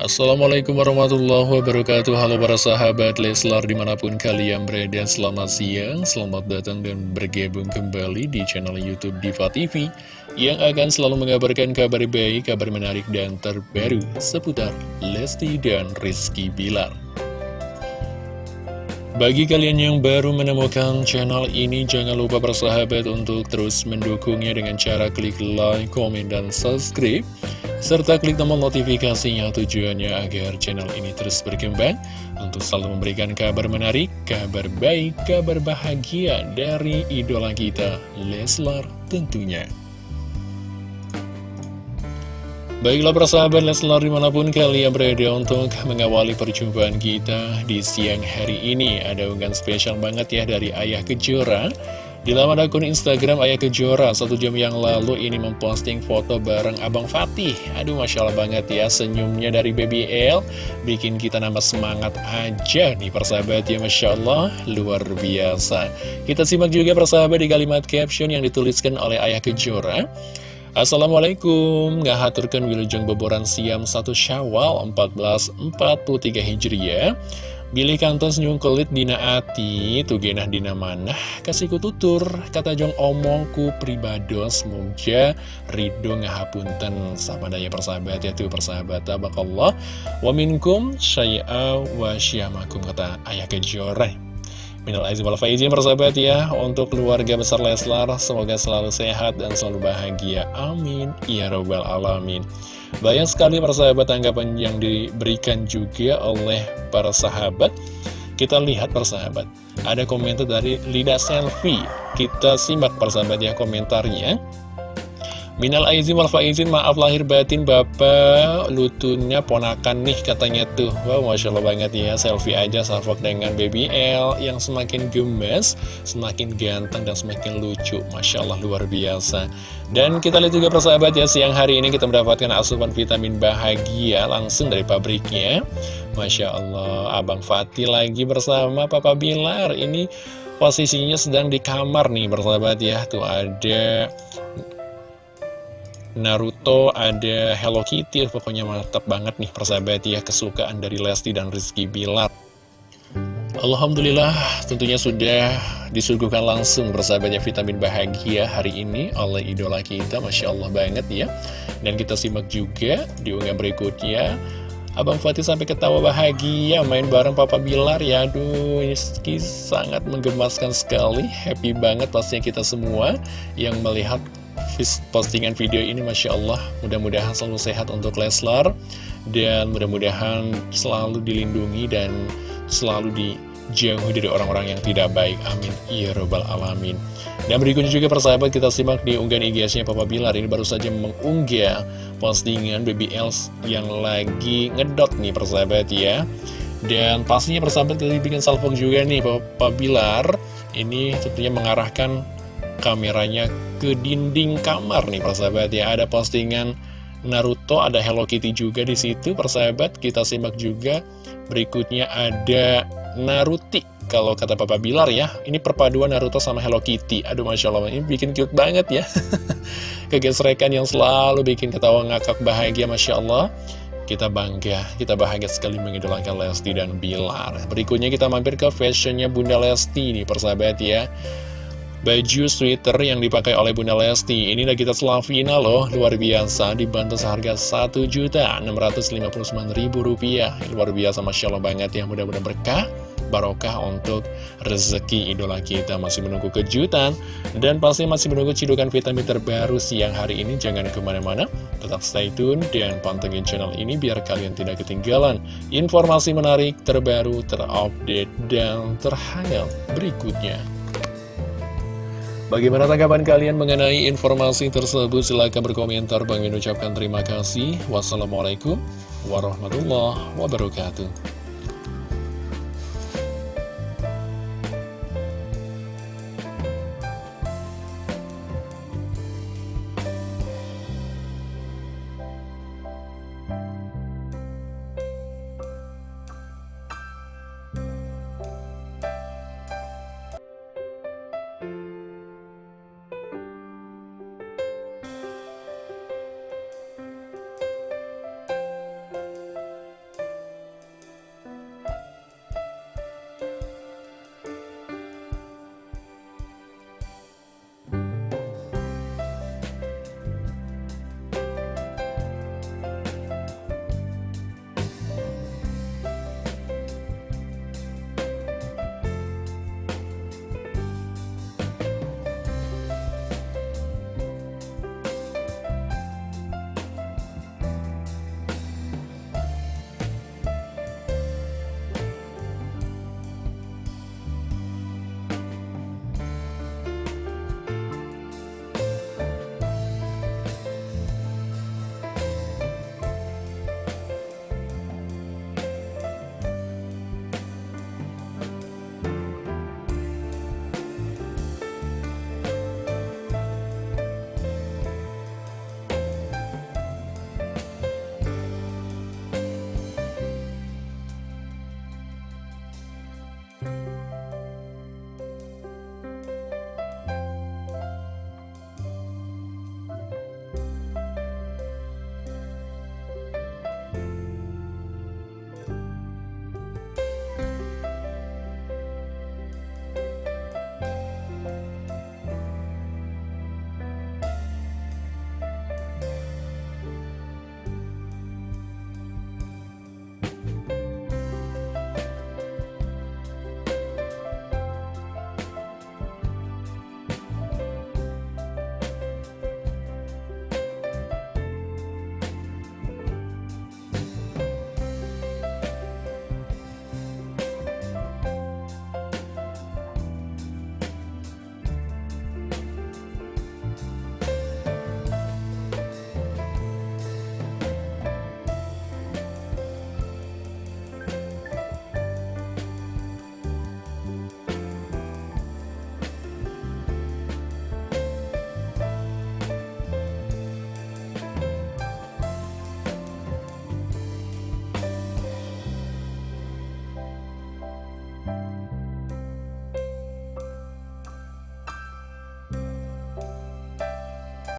Assalamualaikum warahmatullahi wabarakatuh. Halo para sahabat Leslar di mana pun kalian berada Selamat siang, selamat datang dan bergabung kembali di channel Youtube Diva TV Yang akan selalu mengabarkan kabar baik, kabar menarik dan terbaru Seputar Lesti dan Rizky Bilar. Bagi kalian yang baru menemukan channel ini, jangan lupa bersahabat untuk terus mendukungnya dengan cara klik like, komen, dan subscribe serta klik tombol notifikasinya tujuannya agar channel ini terus berkembang untuk selalu memberikan kabar menarik, kabar baik, kabar bahagia dari idola kita, Leslar tentunya. Baiklah persahabat Leslar di mana pun kalian berada untuk mengawali perjumpaan kita di siang hari ini Ada unggahan spesial banget ya dari Ayah Kejora di laman akun Instagram Ayah Kejora satu jam yang lalu ini memposting foto bareng Abang Fatih. Aduh Masya Allah banget ya senyumnya dari Baby L. Bikin kita nambah semangat aja nih persahabat ya Masya Allah. Luar biasa. Kita simak juga persahabat di kalimat caption yang dituliskan oleh Ayah Kejora Assalamualaikum, ngahaturkan wilujeng boboran siam 1 syawal 1443 Hijriah Bilih kantos nyungkelit dina ati, tugenah dina manah, kasih kututur, kata jong omongku pribados, mungja, ridho ngahapunten, sama daya persahabat ya tuh persahabat, tabakallah, wa minkum syai'a wa syamakum, kata ayah kejore. Minal aizin wal faizin persahabat ya Untuk keluarga besar Leslar Semoga selalu sehat dan selalu bahagia. Amin. Ya Rabbal Alamin. Banyak sekali persahabat tanggapan yang diberikan juga oleh para sahabat. Kita lihat persahabat. Ada komentar dari Lida Selfie. Kita simak persahabat ya komentarnya Minal aizin wal faizin maaf lahir batin bapak. Lutunya ponakan nih katanya tuh. Wow Masya Allah banget ya. Selfie aja salvok dengan baby L yang semakin gemes Semakin ganteng dan semakin lucu. Masya Allah luar biasa. Dan kita lihat juga persahabat ya siang hari ini kita mendapatkan asupan vitamin bahagia langsung dari pabriknya. Masya Allah Abang Fatih lagi bersama Papa Bilar. Ini posisinya sedang di kamar nih persahabat ya. Tuh ada Naruto, ada Hello Kitty, pokoknya mantap banget nih persahabat ya kesukaan dari Lesti dan Rizky Bilar. Alhamdulillah tentunya sudah disuguhkan langsung persahabatnya vitamin bahagia hari ini oleh idola kita, Masya Allah banget ya. Dan kita simak juga di unggahan berikutnya, Abang Fatih sampai ketawa bahagia main bareng Papa Bilar ya Aduh ini sangat menggemaskan sekali Happy banget pastinya kita semua yang melihat postingan video ini Masya Allah. Mudah-mudahan selalu sehat untuk Leslar dan mudah-mudahan selalu dilindungi dan selalu dijauhi dari orang-orang yang tidak baik. Amin. Ya robbal alamin. Dan berikutnya juga persahabat kita simak di unggahan IG-nya Papa Bilar. Ini baru saja mengunggah postingan Baby Els yang lagi ngedot nih persahabat ya. Dan pastinya persahabat kita bikin salpong juga nih Papa Bilar. Ini tentunya mengarahkan kameranya ke dinding kamar nih persahabat ya. Ada postingan Naruto ada Hello Kitty juga di situ persahabat. Kita simak juga. Berikutnya ada Naruti kalau kata Papa Bilar ya. Ini perpaduan Naruto sama Hello Kitty. Aduh Masya Allah ini bikin cute banget ya. Kegesrekan yang selalu bikin ketawa ngakak bahagia Masya Allah. Kita bangga, kita bahagia sekali mengidolakan Lesti dan Bilar. Berikutnya kita mampir ke fashionnya Bunda Lesti nih persahabat ya. Baju sweater yang dipakai oleh Bunda Lesti. Ini kita Slavina loh. Luar biasa Dibantu seharga Rp1.659.000 Luar biasa Masya Allah banget ya. Mudah-mudahan berkah barokah untuk rezeki idola kita. Masih menunggu kejutan. Dan pasti masih menunggu cidukan vitamin terbaru siang hari ini. Jangan ke mana-mana. Tetap stay tune dan pantengin channel ini biar kalian tidak ketinggalan informasi menarik terbaru terupdate dan terhangat berikutnya Bagaimana tanggapan kalian mengenai informasi tersebut? Silahkan berkomentar. Bang ucapkan terima kasih. Wassalamualaikum warahmatullahi wabarakatuh.